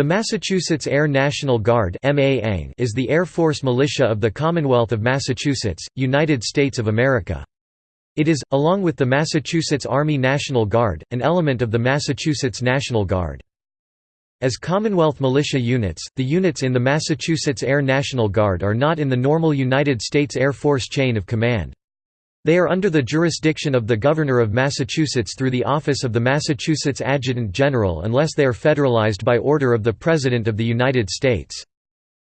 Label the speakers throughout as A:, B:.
A: The Massachusetts Air National Guard is the Air Force militia of the Commonwealth of Massachusetts, United States of America. It is, along with the Massachusetts Army National Guard, an element of the Massachusetts National Guard. As Commonwealth militia units, the units in the Massachusetts Air National Guard are not in the normal United States Air Force chain of command. They are under the jurisdiction of the Governor of Massachusetts through the office of the Massachusetts Adjutant General unless they are federalized by order of the President of the United States.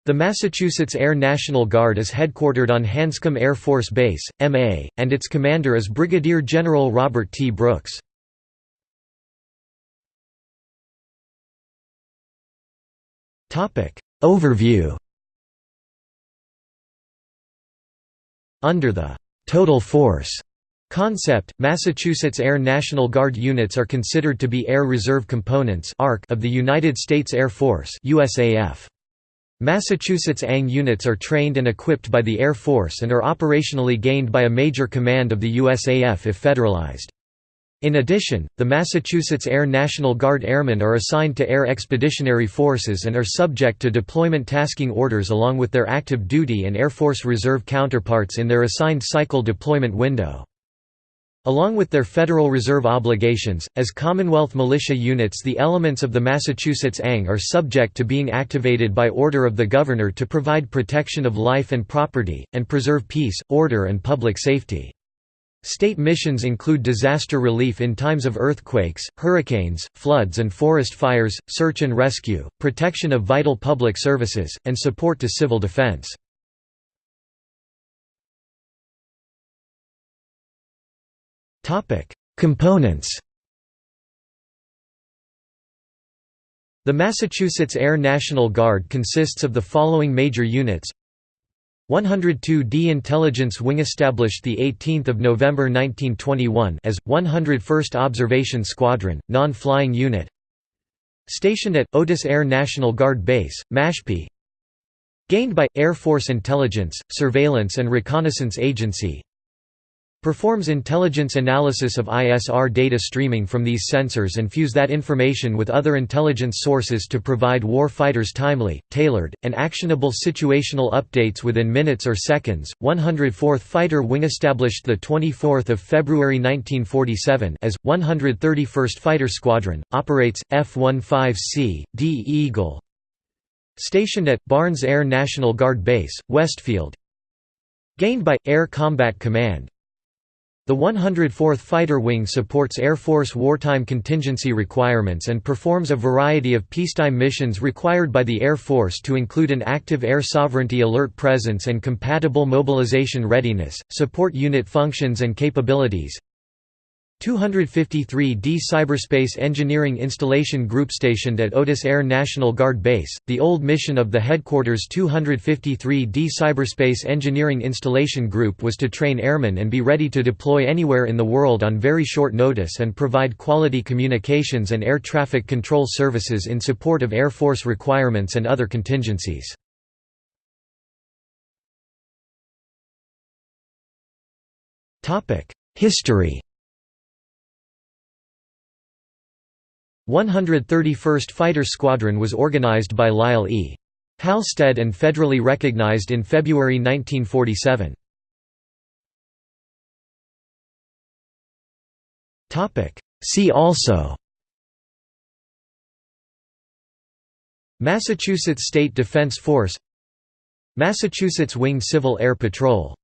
A: The Massachusetts Air National Guard is headquartered on Hanscom Air Force Base, MA, and its commander is Brigadier General Robert T. Brooks. Overview Under the «total force» concept, Massachusetts Air National Guard units are considered to be Air Reserve Components of the United States Air Force USAF. Massachusetts ANG units are trained and equipped by the Air Force and are operationally gained by a major command of the USAF if federalized. In addition, the Massachusetts Air National Guard Airmen are assigned to Air Expeditionary Forces and are subject to deployment tasking orders along with their active duty and Air Force Reserve counterparts in their assigned cycle deployment window. Along with their Federal Reserve obligations, as Commonwealth militia units the elements of the Massachusetts ANG are subject to being activated by order of the Governor to provide protection of life and property, and preserve peace, order and public safety. State missions include disaster relief in times of earthquakes, hurricanes, floods and forest fires, search and rescue, protection of vital public services, and support to civil defense. Components The Massachusetts Air National Guard consists of the following major units 102d Intelligence Wing established 18 November 1921 as, 101st Observation Squadron, non-flying unit. Stationed at, Otis Air National Guard Base, Mashpee Gained by, Air Force Intelligence, Surveillance and Reconnaissance Agency Performs intelligence analysis of ISR data streaming from these sensors and fuse that information with other intelligence sources to provide war fighters timely, tailored, and actionable situational updates within minutes or seconds. 104th Fighter Wing established the 24th of February 1947 as 131st Fighter Squadron operates F-15C D Eagle. Stationed at Barnes Air National Guard Base, Westfield. Gained by Air Combat Command the 104th Fighter Wing supports Air Force wartime contingency requirements and performs a variety of peacetime missions required by the Air Force to include an active air sovereignty alert presence and compatible mobilization readiness, support unit functions and capabilities, 253d Cyberspace Engineering Installation Group stationed at Otis Air National Guard Base, the old mission of the headquarters 253d Cyberspace Engineering Installation Group was to train airmen and be ready to deploy anywhere in the world on very short notice and provide quality communications and air traffic control services in support of Air Force requirements and other contingencies. History 131st Fighter Squadron was organized by Lyle E. Halstead and federally recognized in February 1947. See also Massachusetts State Defense Force Massachusetts Wing Civil Air Patrol